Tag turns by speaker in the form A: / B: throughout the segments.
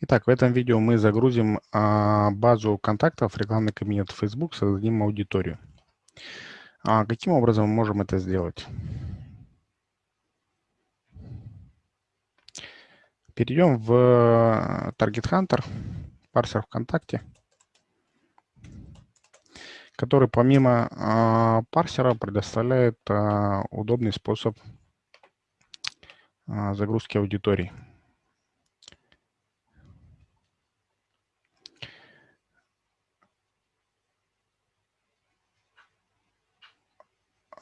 A: Итак, в этом видео мы загрузим а, базу контактов, рекламный кабинет Facebook, создадим аудиторию. А, каким образом мы можем это сделать? Перейдем в э, Target Hunter, парсер ВКонтакте, который помимо а, парсера предоставляет а, удобный способ загрузки аудитории.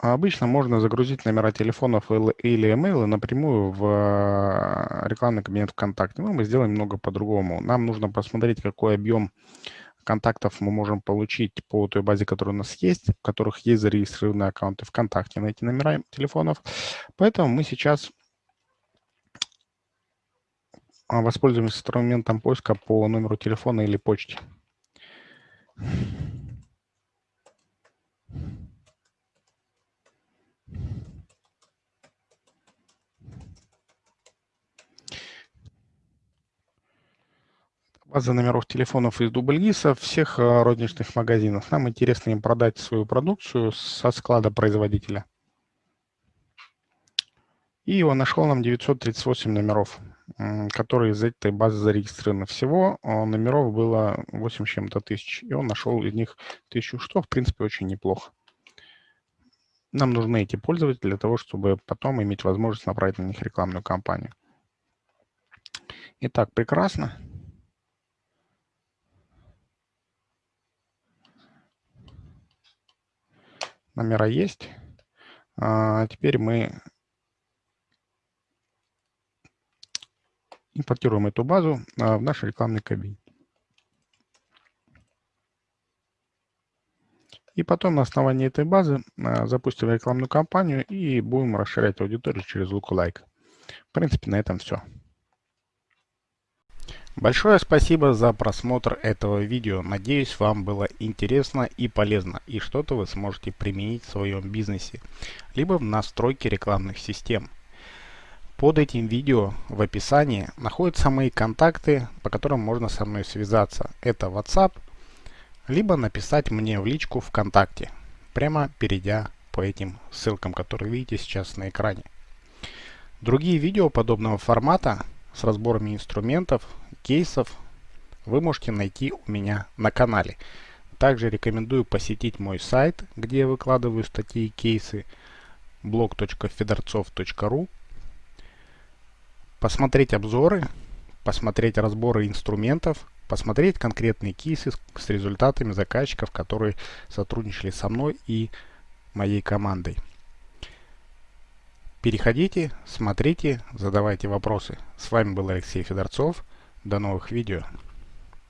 A: Обычно можно загрузить номера телефонов или email напрямую в э, рекламный кабинет ВКонтакте. Но мы сделаем немного по-другому. Нам нужно посмотреть, какой объем контактов мы можем получить по той базе, которая у нас есть, в которых есть зарегистрированные аккаунты ВКонтакте на эти номера телефонов. Поэтому мы сейчас воспользуемся инструментом поиска по номеру телефона или почте. База номеров телефонов из дубльгиса всех э, розничных магазинов. Нам интересно им продать свою продукцию со склада производителя. И он нашел нам 938 номеров, которые из этой базы зарегистрированы. Всего э, номеров было 8 чем-то тысяч, и он нашел из них тысячу, что в принципе очень неплохо. Нам нужны эти пользователи для того, чтобы потом иметь возможность направить на них рекламную кампанию. Итак, прекрасно. Номера есть. А теперь мы импортируем эту базу а, в наш рекламный кабинет. И потом на основании этой базы а, запустим рекламную кампанию и будем расширять аудиторию через Lookalike. В принципе, на этом все. Большое спасибо за просмотр этого видео. Надеюсь, вам было интересно и полезно, и что-то вы сможете применить в своем бизнесе, либо в настройке рекламных систем. Под этим видео в описании находятся мои контакты, по которым можно со мной связаться. Это WhatsApp, либо написать мне в личку ВКонтакте, прямо перейдя по этим ссылкам, которые видите сейчас на экране. Другие видео подобного формата с разборами инструментов, кейсов вы можете найти у меня на канале. Также рекомендую посетить мой сайт, где я выкладываю статьи и кейсы blog.fedorцов.ru посмотреть обзоры, посмотреть разборы инструментов, посмотреть конкретные кейсы с результатами заказчиков, которые сотрудничали со мной и моей командой. Переходите, смотрите, задавайте вопросы. С вами был Алексей Федорцов. До новых видео.